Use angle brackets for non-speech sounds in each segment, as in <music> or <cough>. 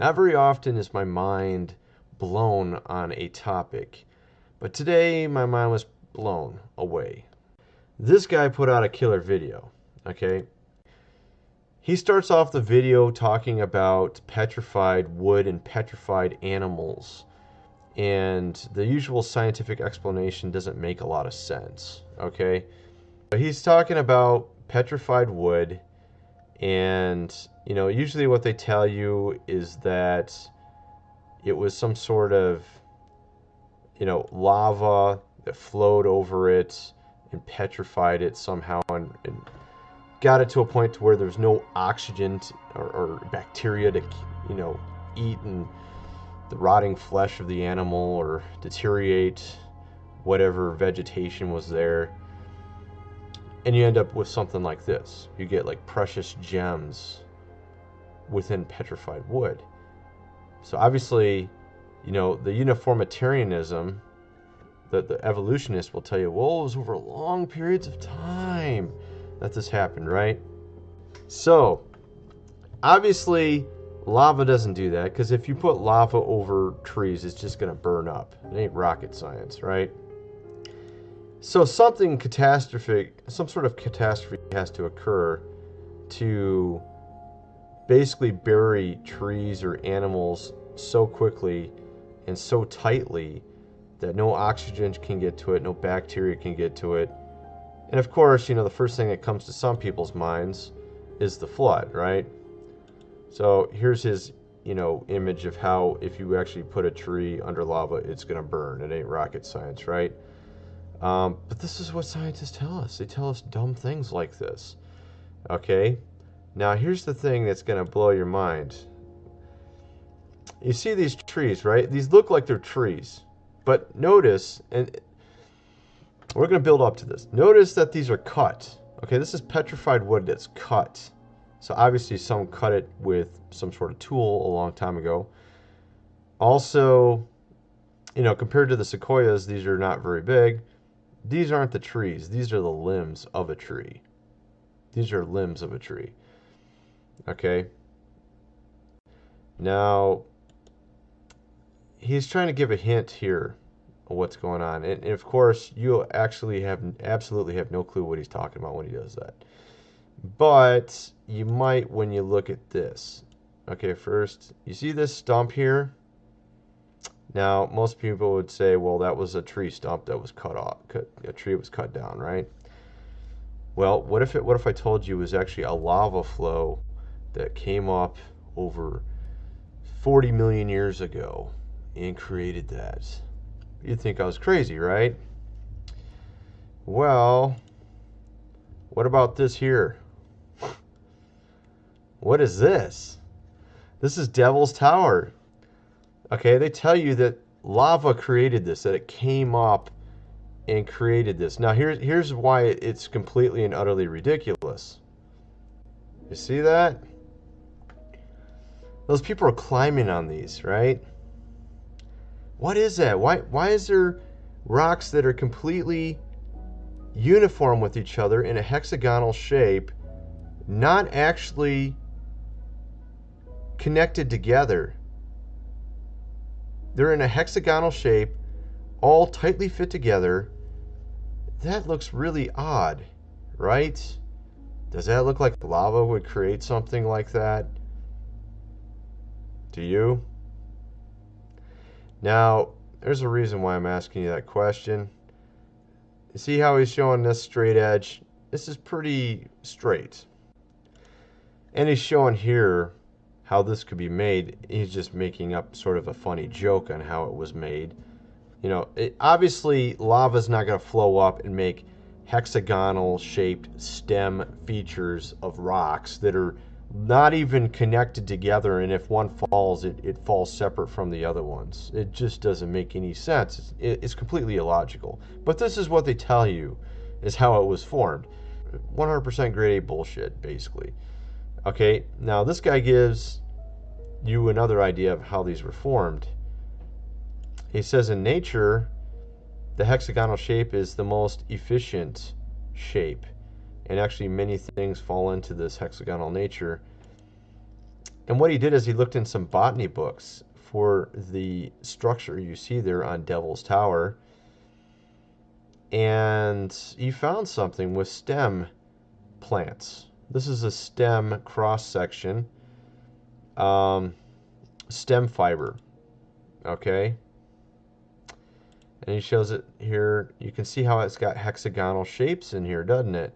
Not very often is my mind blown on a topic, but today my mind was blown away. This guy put out a killer video, okay? He starts off the video talking about petrified wood and petrified animals. And the usual scientific explanation doesn't make a lot of sense, okay? But he's talking about petrified wood and you know usually what they tell you is that it was some sort of you know lava that flowed over it and petrified it somehow and, and got it to a point to where there's no oxygen to, or, or, bacteria to you know eat and the rotting flesh of the animal or deteriorate whatever vegetation was there and you end up with something like this. You get like precious gems within petrified wood. So obviously you know the uniformitarianism that the evolutionists will tell you well it was over long periods of time that this happened right? So obviously lava doesn't do that because if you put lava over trees it's just going to burn up. It ain't rocket science right so something catastrophic, some sort of catastrophe has to occur to basically bury trees or animals so quickly and so tightly that no oxygen can get to it, no bacteria can get to it. And of course, you know, the first thing that comes to some people's minds is the flood, right? So here's his, you know, image of how if you actually put a tree under lava, it's going to burn. It ain't rocket science, right? Um, but this is what scientists tell us. They tell us dumb things like this. Okay? Now, here's the thing that's going to blow your mind. You see these trees, right? These look like they're trees. But notice, and we're going to build up to this. Notice that these are cut. Okay, this is petrified wood that's cut. So obviously someone cut it with some sort of tool a long time ago. Also, you know, compared to the sequoias, these are not very big. These aren't the trees. These are the limbs of a tree. These are limbs of a tree. Okay. Now, he's trying to give a hint here of what's going on. And, and of course, you actually have absolutely have no clue what he's talking about when he does that. But you might when you look at this. Okay, first, you see this stump here? Now, most people would say, well, that was a tree stump that was cut off. Cut, a tree was cut down, right? Well, what if it? What if I told you it was actually a lava flow that came up over 40 million years ago and created that? You'd think I was crazy, right? Well, what about this here? What is this? This is Devil's Tower. Okay, they tell you that lava created this, that it came up and created this. Now, here's, here's why it's completely and utterly ridiculous. You see that? Those people are climbing on these, right? What is that? Why, why is there rocks that are completely uniform with each other in a hexagonal shape, not actually connected together? They're in a hexagonal shape, all tightly fit together. That looks really odd, right? Does that look like lava would create something like that? Do you? Now, there's a reason why I'm asking you that question. See how he's showing this straight edge? This is pretty straight. And he's showing here how this could be made, he's just making up sort of a funny joke on how it was made. You know, it, obviously lava's not going to flow up and make hexagonal shaped stem features of rocks that are not even connected together and if one falls it, it falls separate from the other ones. It just doesn't make any sense. It's, it, it's completely illogical. But this is what they tell you is how it was formed. 100% grade A bullshit basically Okay, now this guy gives you another idea of how these were formed. He says in nature, the hexagonal shape is the most efficient shape. And actually many things fall into this hexagonal nature. And what he did is he looked in some botany books for the structure you see there on Devil's Tower. And he found something with stem plants. This is a stem cross section, um, stem fiber. Okay. And he shows it here. You can see how it's got hexagonal shapes in here, doesn't it?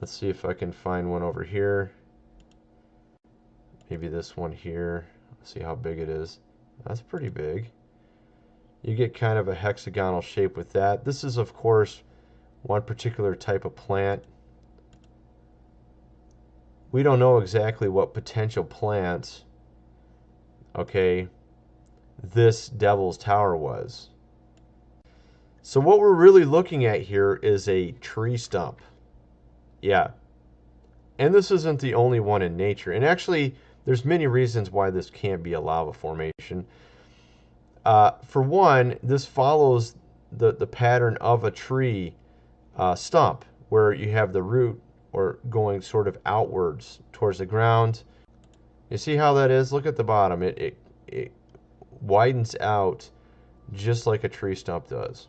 Let's see if I can find one over here. Maybe this one here. Let's see how big it is. That's pretty big. You get kind of a hexagonal shape with that. This is, of course, one particular type of plant. We don't know exactly what potential plants, okay, this Devil's Tower was. So what we're really looking at here is a tree stump. Yeah. And this isn't the only one in nature. And actually, there's many reasons why this can't be a lava formation. Uh, for one, this follows the, the pattern of a tree uh, stump, where you have the root or going sort of outwards towards the ground. You see how that is? Look at the bottom. It, it, it widens out just like a tree stump does.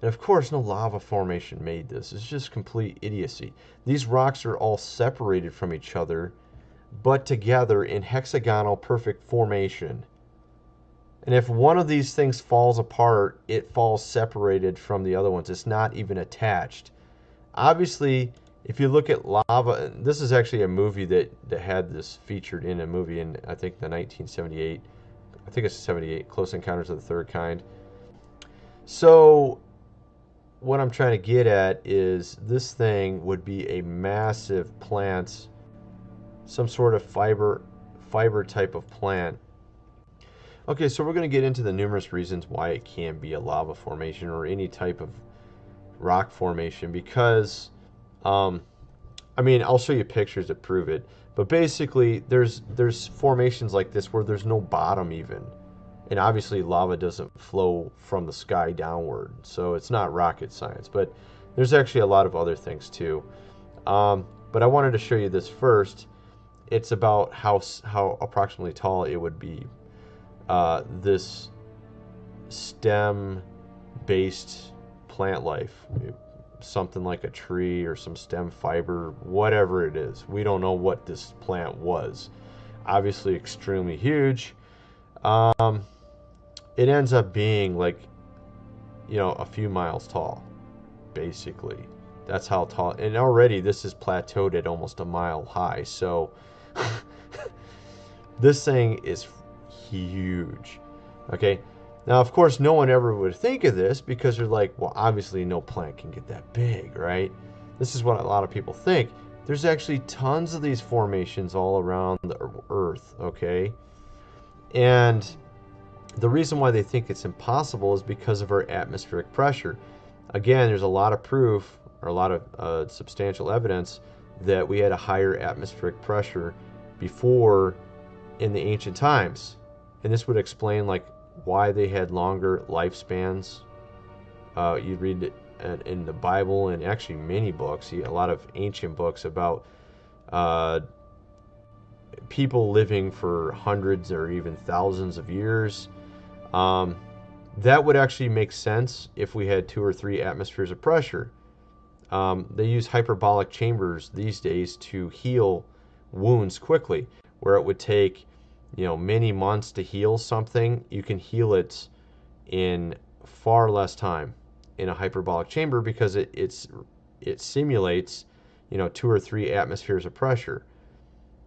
And of course, no lava formation made this. It's just complete idiocy. These rocks are all separated from each other, but together in hexagonal perfect formation. And if one of these things falls apart, it falls separated from the other ones. It's not even attached. Obviously, if you look at lava, this is actually a movie that, that had this featured in a movie in, I think, the 1978, I think it's 78, Close Encounters of the Third Kind. So what I'm trying to get at is this thing would be a massive plant, some sort of fiber fiber type of plant. Okay, so we're going to get into the numerous reasons why it can be a lava formation or any type of rock formation because, um, I mean, I'll show you pictures that prove it. But basically, there's there's formations like this where there's no bottom even. And obviously lava doesn't flow from the sky downward so it's not rocket science but there's actually a lot of other things too. Um, but I wanted to show you this first. It's about how how approximately tall it would be. Uh, this stem based plant life something like a tree or some stem fiber whatever it is we don't know what this plant was obviously extremely huge um, it ends up being like, you know, a few miles tall, basically. That's how tall. And already this is plateaued at almost a mile high. So <laughs> this thing is huge. Okay. Now, of course, no one ever would think of this because they're like, well, obviously no plant can get that big, right? This is what a lot of people think. There's actually tons of these formations all around the earth, okay? And the reason why they think it's impossible is because of our atmospheric pressure. Again, there's a lot of proof or a lot of uh, substantial evidence that we had a higher atmospheric pressure before in the ancient times. And this would explain like why they had longer lifespans. Uh, you read it in the Bible and actually many books, a lot of ancient books about uh, people living for hundreds or even thousands of years. Um, that would actually make sense if we had two or three atmospheres of pressure. Um, they use hyperbolic chambers these days to heal wounds quickly, where it would take you know many months to heal something. You can heal it in far less time in a hyperbolic chamber because it it's it simulates you know two or three atmospheres of pressure.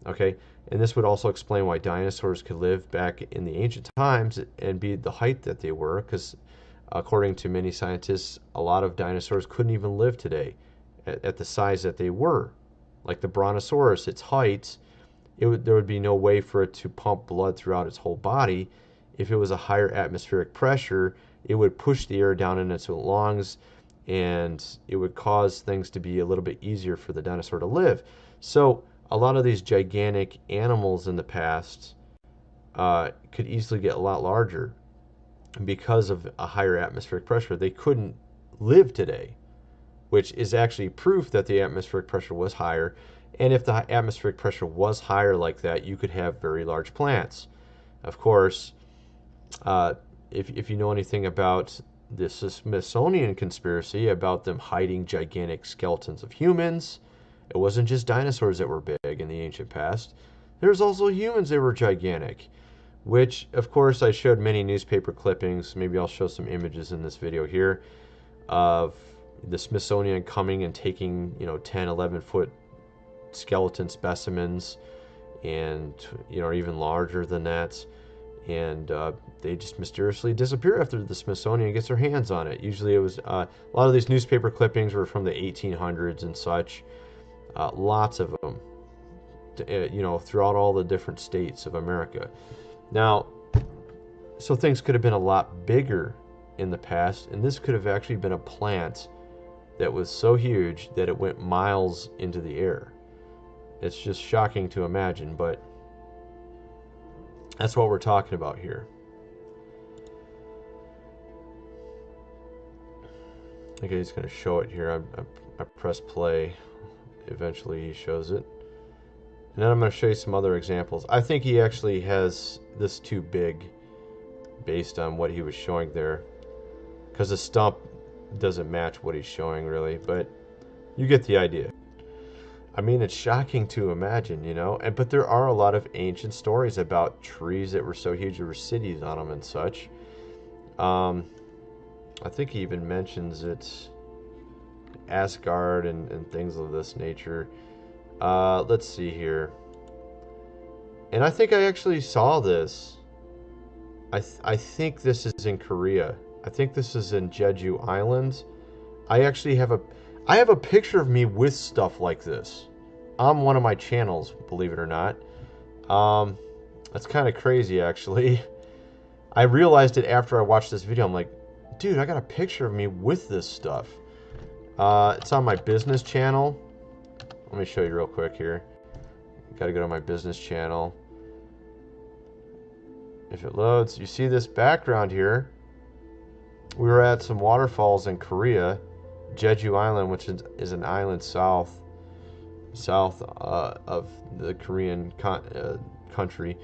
Okay, and this would also explain why dinosaurs could live back in the ancient times and be the height that they were, because according to many scientists, a lot of dinosaurs couldn't even live today at, at the size that they were. Like the Brontosaurus, its height, it would, there would be no way for it to pump blood throughout its whole body. If it was a higher atmospheric pressure, it would push the air down in its lungs and it would cause things to be a little bit easier for the dinosaur to live. So, a lot of these gigantic animals in the past uh, could easily get a lot larger because of a higher atmospheric pressure. They couldn't live today, which is actually proof that the atmospheric pressure was higher. And if the atmospheric pressure was higher like that, you could have very large plants. Of course, uh, if, if you know anything about the Smithsonian conspiracy about them hiding gigantic skeletons of humans, it wasn't just dinosaurs that were big in the ancient past. There's also humans that were gigantic, which, of course, I showed many newspaper clippings. Maybe I'll show some images in this video here of the Smithsonian coming and taking, you know, 10, 11 foot skeleton specimens and, you know, even larger than that. And uh, they just mysteriously disappear after the Smithsonian gets their hands on it. Usually it was, uh, a lot of these newspaper clippings were from the 1800s and such. Uh, lots of them, uh, you know, throughout all the different states of America. Now, so things could have been a lot bigger in the past, and this could have actually been a plant that was so huge that it went miles into the air. It's just shocking to imagine, but that's what we're talking about here. Okay, he's going to show it here. I, I, I press play. Eventually he shows it. And then I'm going to show you some other examples. I think he actually has this too big based on what he was showing there. Because the stump doesn't match what he's showing really, but you get the idea. I mean, it's shocking to imagine, you know, and but there are a lot of ancient stories about trees that were so huge there were cities on them and such. Um, I think he even mentions it, Asgard and, and things of this nature. Uh, let's see here. And I think I actually saw this. I, th I think this is in Korea. I think this is in Jeju Island. I actually have a I have a picture of me with stuff like this on one of my channels, believe it or not. Um, that's kind of crazy, actually. <laughs> I realized it after I watched this video. I'm like, dude, I got a picture of me with this stuff. Uh, it's on my business channel. Let me show you real quick here. Got to go to my business channel. If it loads, you see this background here. We were at some waterfalls in Korea, Jeju Island, which is, is an island south south uh, of the Korean uh, country,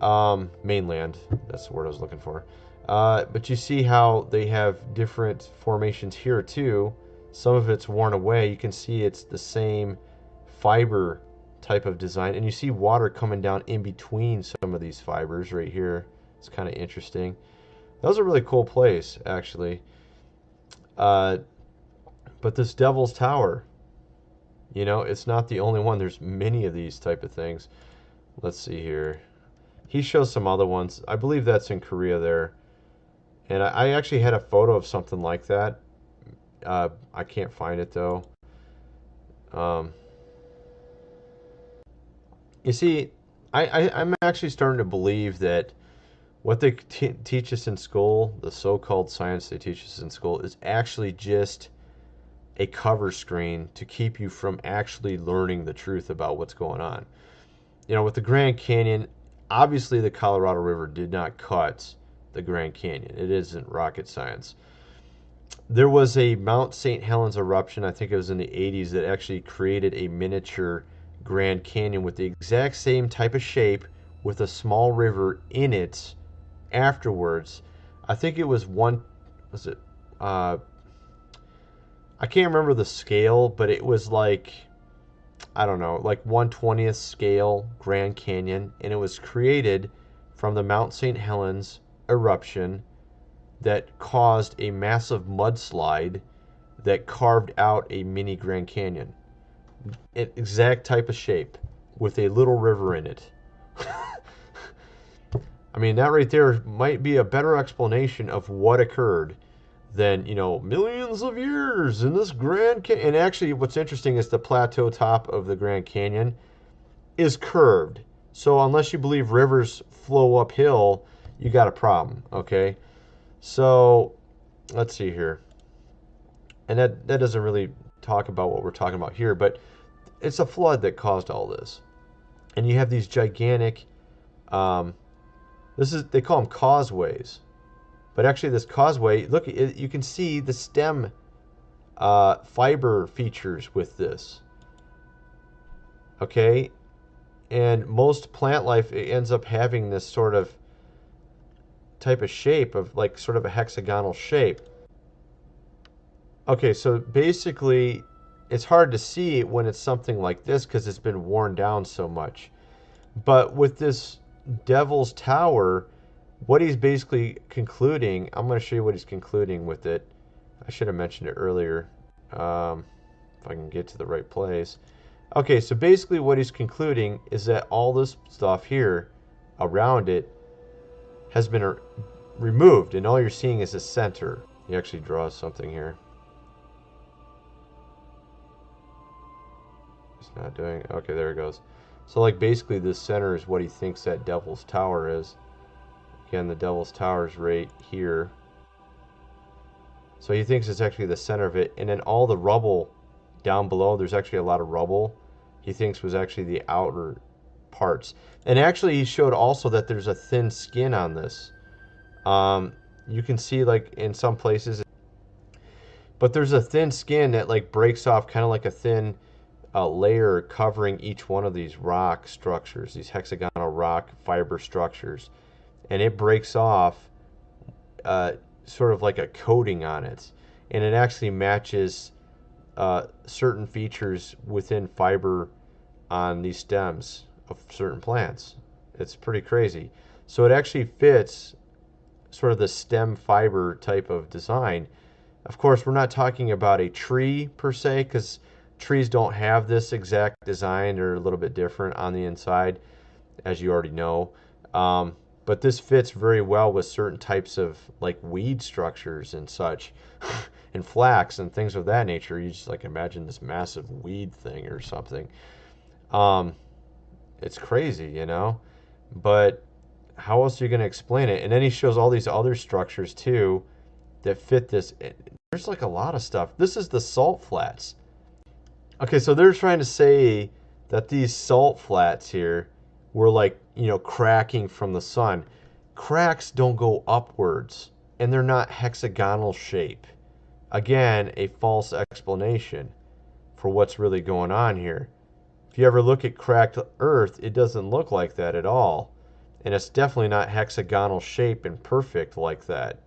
um, mainland. That's the word I was looking for. Uh, but you see how they have different formations here too. Some of it's worn away. You can see it's the same fiber type of design, and you see water coming down in between some of these fibers right here. It's kind of interesting. That was a really cool place, actually. Uh, but this Devil's Tower, you know, it's not the only one. There's many of these type of things. Let's see here. He shows some other ones. I believe that's in Korea there. And I, I actually had a photo of something like that. Uh, I can't find it though. Um, you see, I, I, I'm actually starting to believe that what they teach us in school, the so-called science they teach us in school, is actually just a cover screen to keep you from actually learning the truth about what's going on. You know, with the Grand Canyon, obviously the Colorado River did not cut the Grand Canyon. It isn't rocket science. There was a Mount St. Helens eruption, I think it was in the 80s, that actually created a miniature Grand Canyon with the exact same type of shape with a small river in it afterwards. I think it was one, was it, uh, I can't remember the scale, but it was like, I don't know, like 120th scale Grand Canyon, and it was created from the Mount St. Helens eruption that caused a massive mudslide that carved out a mini Grand Canyon. An exact type of shape with a little river in it. <laughs> I mean, that right there might be a better explanation of what occurred than, you know, millions of years in this Grand Canyon. And actually, what's interesting is the plateau top of the Grand Canyon is curved. So unless you believe rivers flow uphill, you got a problem, okay? So let's see here. And that, that doesn't really talk about what we're talking about here, but it's a flood that caused all this. And you have these gigantic, um, this is, they call them causeways. But actually this causeway, look, it, you can see the stem uh, fiber features with this. Okay? And most plant life ends up having this sort of type of shape of like sort of a hexagonal shape. Okay, so basically it's hard to see when it's something like this because it's been worn down so much. But with this Devil's Tower, what he's basically concluding, I'm going to show you what he's concluding with it. I should have mentioned it earlier. Um, if I can get to the right place. Okay, so basically what he's concluding is that all this stuff here around it has been removed, and all you're seeing is the center. He actually draws something here. It's not doing... Okay, there it goes. So, like, basically the center is what he thinks that Devil's Tower is. Again, the Devil's Tower is right here. So he thinks it's actually the center of it. And then all the rubble down below, there's actually a lot of rubble. He thinks was actually the outer parts. And actually, he showed also that there's a thin skin on this. Um, you can see, like, in some places. But there's a thin skin that, like, breaks off kind of like a thin uh, layer covering each one of these rock structures, these hexagonal rock fiber structures. And it breaks off uh, sort of like a coating on it. And it actually matches uh, certain features within fiber on these stems of certain plants. It's pretty crazy. So it actually fits sort of the stem fiber type of design. Of course, we're not talking about a tree per se, because trees don't have this exact design. They're a little bit different on the inside, as you already know. Um, but this fits very well with certain types of like weed structures and such <laughs> and flax and things of that nature. You just like imagine this massive weed thing or something. Um it's crazy you know? But how else are you going to explain it? And then he shows all these other structures too that fit this there's like a lot of stuff. This is the salt flats. Okay so they're trying to say that these salt flats here were like you know, cracking from the sun. Cracks don't go upwards and they're not hexagonal shape. Again, a false explanation for what's really going on here. If you ever look at cracked earth, it doesn't look like that at all. And it's definitely not hexagonal shape and perfect like that.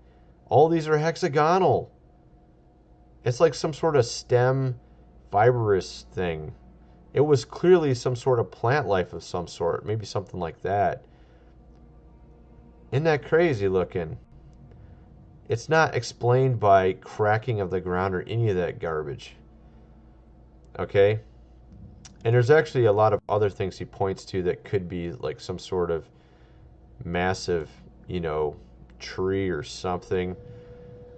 All these are hexagonal. It's like some sort of stem fibrous thing. It was clearly some sort of plant life of some sort, maybe something like that. Isn't that crazy looking? It's not explained by cracking of the ground or any of that garbage. Okay? And there's actually a lot of other things he points to that could be like some sort of massive, you know, tree or something.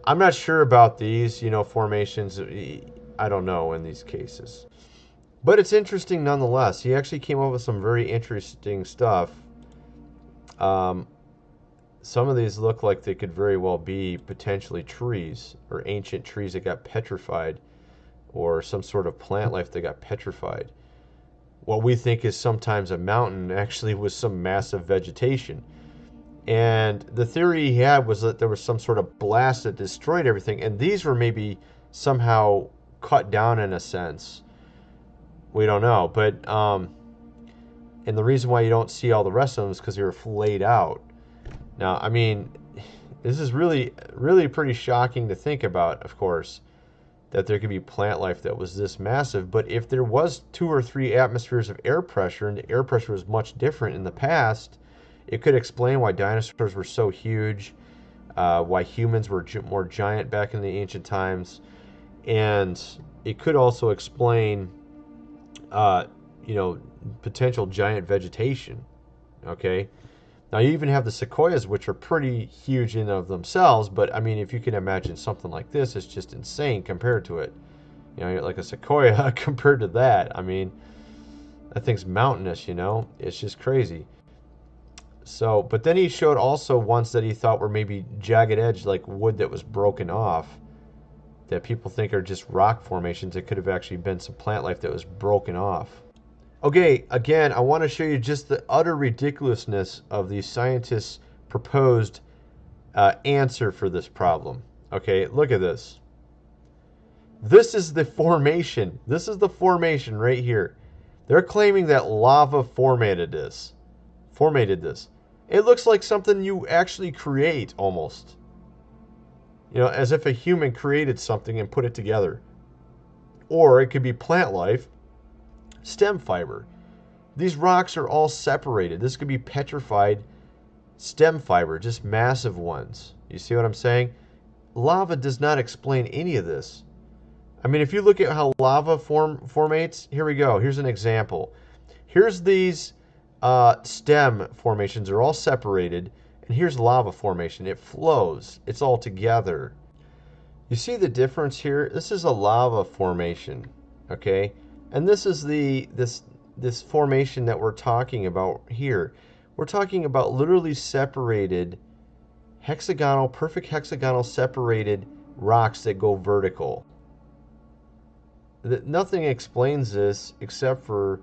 I'm not sure about these, you know, formations. I don't know in these cases. But it's interesting nonetheless. He actually came up with some very interesting stuff. Um, some of these look like they could very well be potentially trees or ancient trees that got petrified or some sort of plant life that got petrified. What we think is sometimes a mountain actually was some massive vegetation. And the theory he had was that there was some sort of blast that destroyed everything, and these were maybe somehow cut down in a sense we don't know. But um, and the reason why you don't see all the rest of them is because they were flayed out. Now, I mean, this is really, really pretty shocking to think about. Of course, that there could be plant life that was this massive. But if there was two or three atmospheres of air pressure, and the air pressure was much different in the past, it could explain why dinosaurs were so huge, uh, why humans were more giant back in the ancient times, and it could also explain uh, you know, potential giant vegetation. Okay. Now you even have the sequoias, which are pretty huge in of themselves. But I mean, if you can imagine something like this, it's just insane compared to it. You know, like a sequoia <laughs> compared to that. I mean, that thing's mountainous. You know, it's just crazy. So, but then he showed also ones that he thought were maybe jagged edge, like wood that was broken off that people think are just rock formations. It could have actually been some plant life that was broken off. Okay, again, I want to show you just the utter ridiculousness of the scientists' proposed uh, answer for this problem. Okay, look at this. This is the formation. This is the formation right here. They're claiming that lava formatted this. Formatted this. It looks like something you actually create almost. You know, as if a human created something and put it together. Or it could be plant life, stem fiber. These rocks are all separated. This could be petrified stem fiber, just massive ones. You see what I'm saying? Lava does not explain any of this. I mean, if you look at how lava form formates, here we go. Here's an example. Here's these uh, stem formations. They're all separated. And here's lava formation. It flows. It's all together. You see the difference here? This is a lava formation, okay? And this is the this this formation that we're talking about here. We're talking about literally separated hexagonal, perfect hexagonal separated rocks that go vertical that nothing explains this except for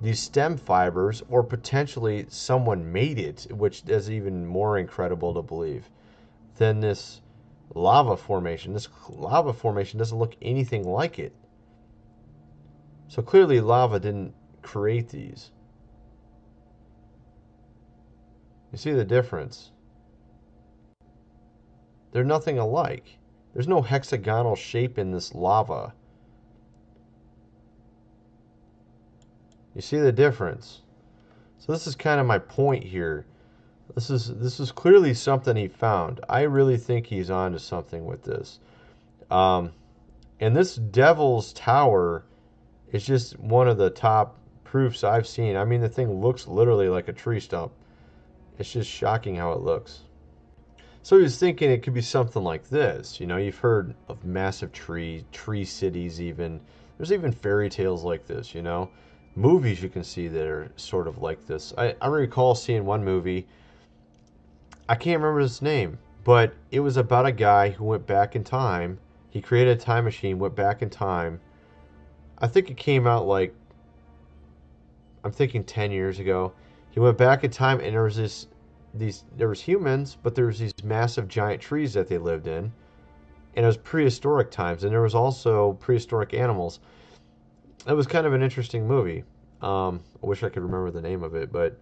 these stem fibers or potentially someone made it which is even more incredible to believe than this lava formation this lava formation doesn't look anything like it. So clearly lava didn't create these. You see the difference? They're nothing alike. There's no hexagonal shape in this lava You see the difference? So this is kind of my point here. This is this is clearly something he found. I really think he's onto something with this. Um, and this Devil's Tower is just one of the top proofs I've seen. I mean, the thing looks literally like a tree stump. It's just shocking how it looks. So he was thinking it could be something like this. You know, you've heard of massive tree, tree cities even. There's even fairy tales like this, you know movies you can see that are sort of like this. I, I recall seeing one movie, I can't remember his name, but it was about a guy who went back in time. He created a time machine, went back in time. I think it came out like, I'm thinking 10 years ago. He went back in time and there was this, these, there was humans, but there was these massive giant trees that they lived in. And it was prehistoric times, and there was also prehistoric animals it was kind of an interesting movie. Um, I wish I could remember the name of it, but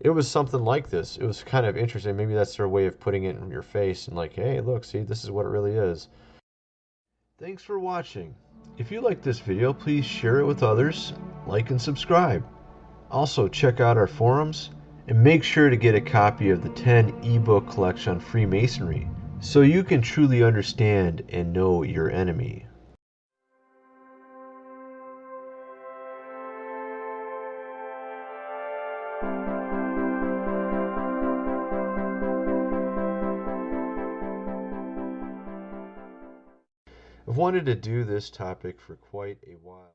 it was something like this. It was kind of interesting. Maybe that's their way of putting it in your face and like, hey, look, see, this is what it really is. Thanks for watching. If you like this video, please share it with others, like and subscribe. Also, check out our forums and make sure to get a copy of the 10 ebook collection on Freemasonry so you can truly understand and know your enemy. Wanted to do this topic for quite a while.